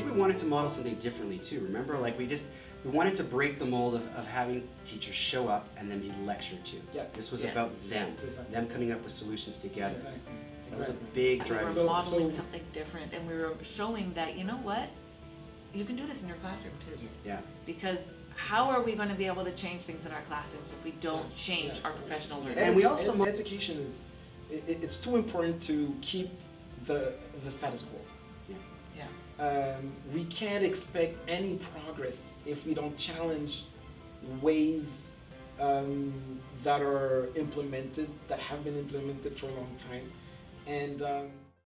think we wanted to model something differently too. Remember, like we just we wanted to break the mold of, of having teachers show up and then be lectured to. Yeah. This was Yes. about them, Exactly. them coming up with solutions together. Exactly. So that was a Exactly. big We were modeling so- something different and we were showing that, you know what? You can do this in your classroom too. Yeah. Because how are we gonna be able to change things in our classrooms if we don't change Yeah. our professional learning? And we also ed- education is it, it's too important to keep the the status quo. Um, we can't expect any progress if we don't challenge ways um, that are implemented that have been implemented for a long time, and. Um,